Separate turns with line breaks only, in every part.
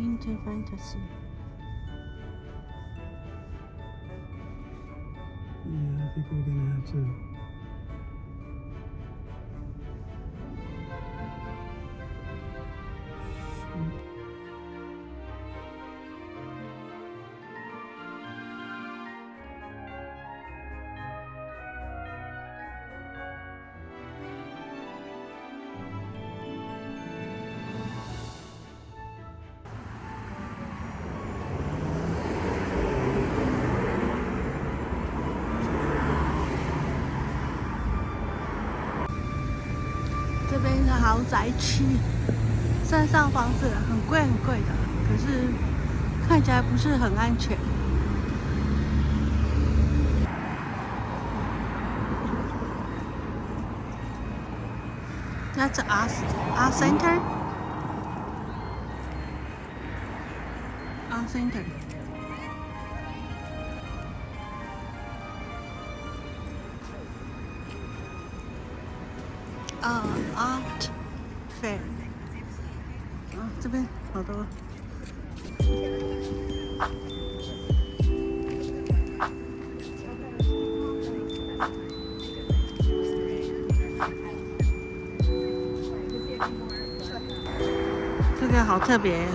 Into Fantasy.
Yeah, I think we're gonna have to
豪宅区，山上房子很贵很贵的，可是看起来不是很安全。That's us, u center, us center. 好特别。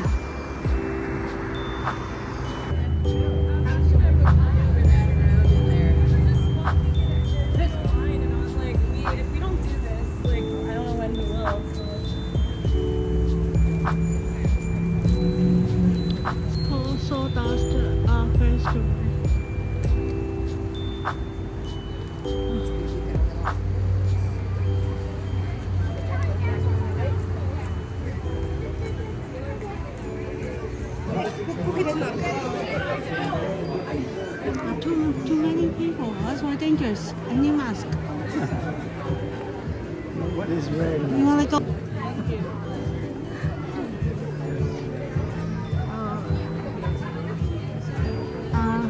mask.
what is red?
You want to go? Uh,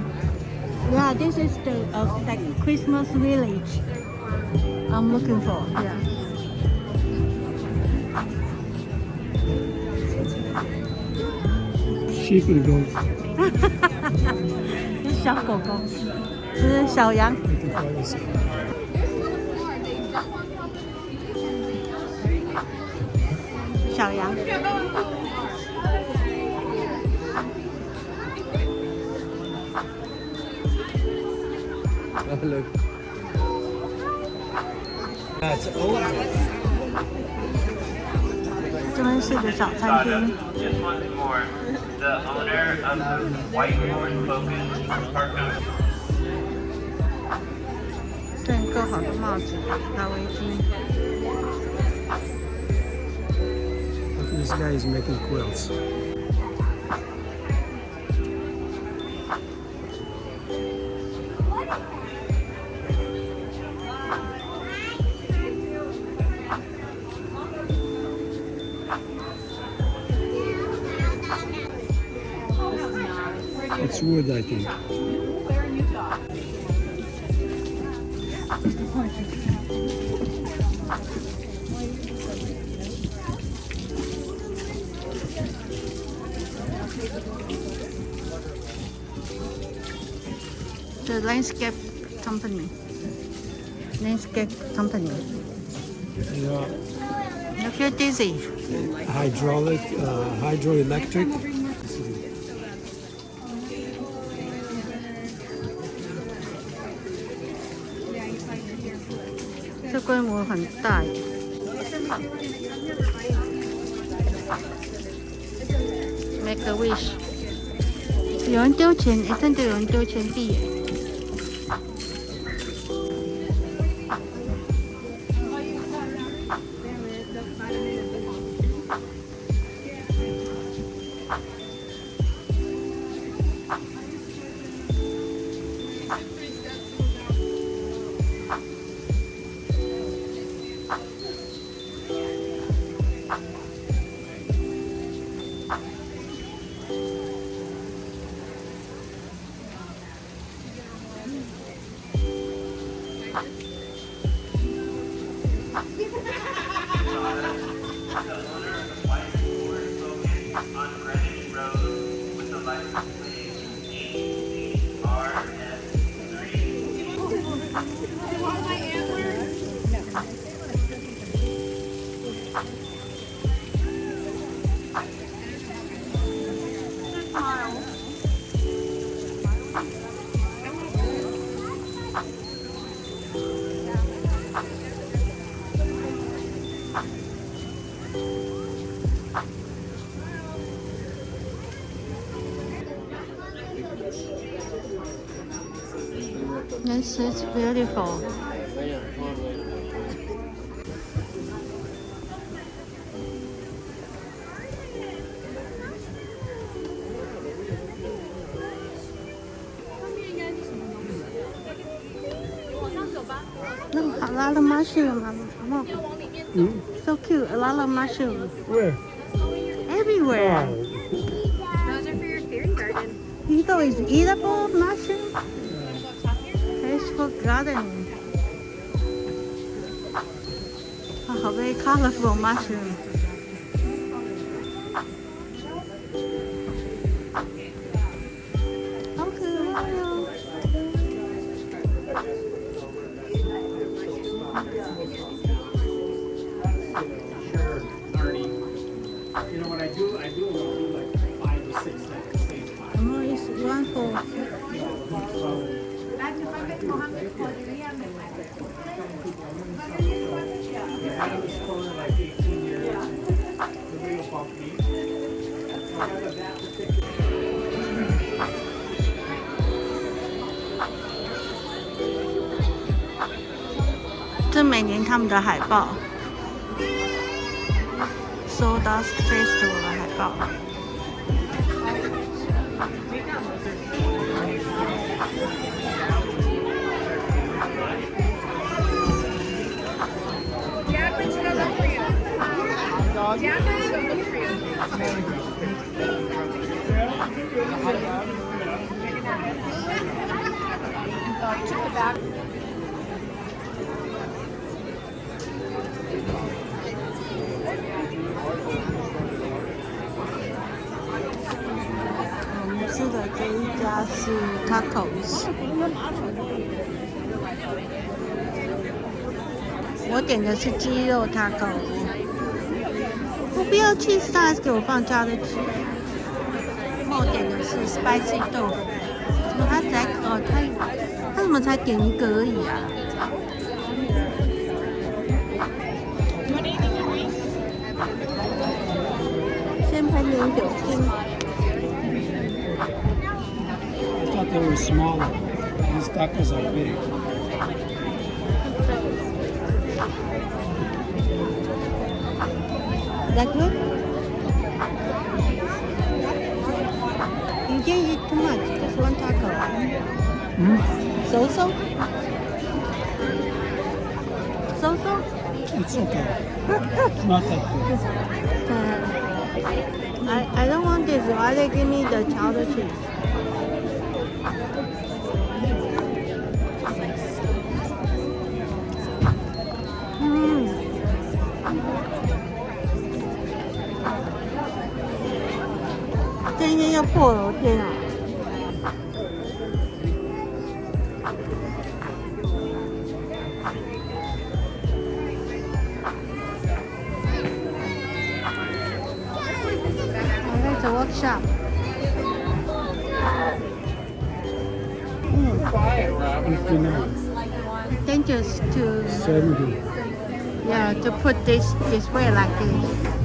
yeah, this is the uh, Christmas village I'm looking for. Yeah.
Sheep and goats.
是小狗狗，这是小羊。小羊。
哈喽。
这真是个小菜。正够好的帽子，拿围巾。
this guy is making quilts. It's wood, I think.
The landscape company. Landscape company.
Yeah.
Look you dizzy.
Hydraulic, hydroelectric.
这规模很大。Make a wish. 有人丢钱，一上就有丢钱币。
Road with the light.
This is beautiful. Look, a lot of mushrooms. Come on. Mm. So cute. A lot of mushrooms.
Where?
Everywhere.
Those are for your fairy garden.
These are it's eatable mushrooms garden. very colorful mushroom. 是每年他们的海报，So Dust Festival 的海报。
t a c o
我点的是鸡肉他 a 我不要 cheese s 给我放加的鸡。我点的是 spicy 豆腐，怎么他才哦，他？他怎么才点一个而已啊？先喷点酒精。
taco is smaller. These tacos are big.
That good? You can not eat too much, just one taco. Mm? So-so? So-so?
It's okay. it's not that good.
Uh, I, I don't want this. Why they give me the cheddar cheese? 这一要破了，我天啊！我们走 workshop。
59.
just to...
70.
Yeah, to put this, this way like this.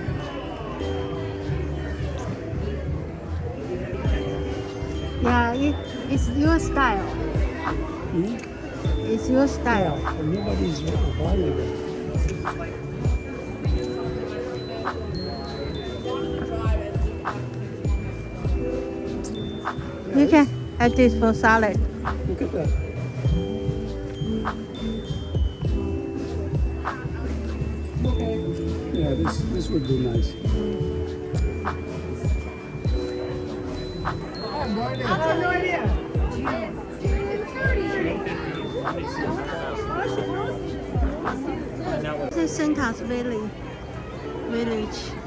Yeah,
it, it's your style.
Hmm?
It's your style.
nobody's buying it.
you can add this for salad.
Look at that. Okay. Yeah, this, this would be nice.
I This is Santa's Valley Village.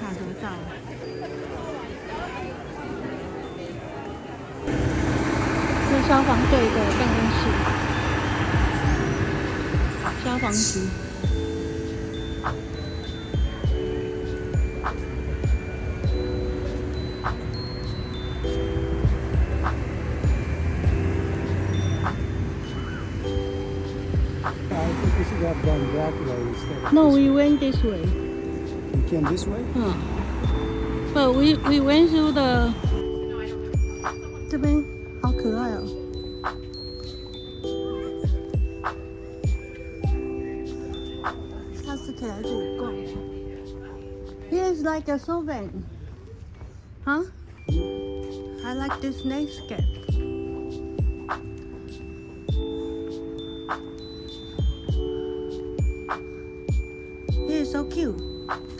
多少？是消防队的办公室。消防局。No, we went this way.
You came this way?
Oh. But we, we went through the... 这边好可爱哦。下次可以来这里逛。Here is like a solvent. Huh? I like this snake Here is so cute.